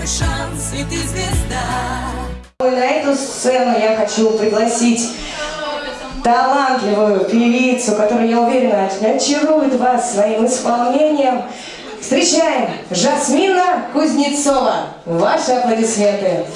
твой шанс, и ты звезда. На эту сцену я хочу пригласить талантливую певицу, которая, я уверена, очарует вас своим исполнением. Встречаем Жасмина Кузнецова. Ваши аплодисменты.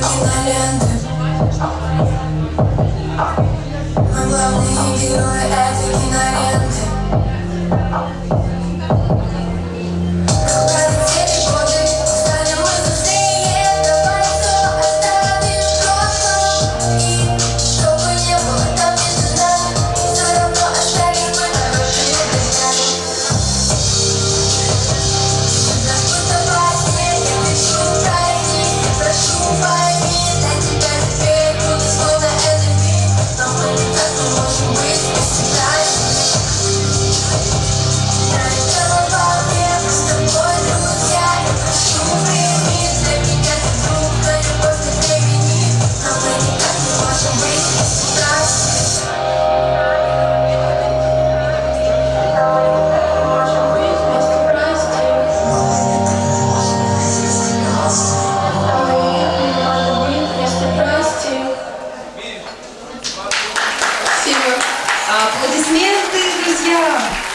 киноленты Мы а главные герои этой киноленты Аплодисменты, друзья!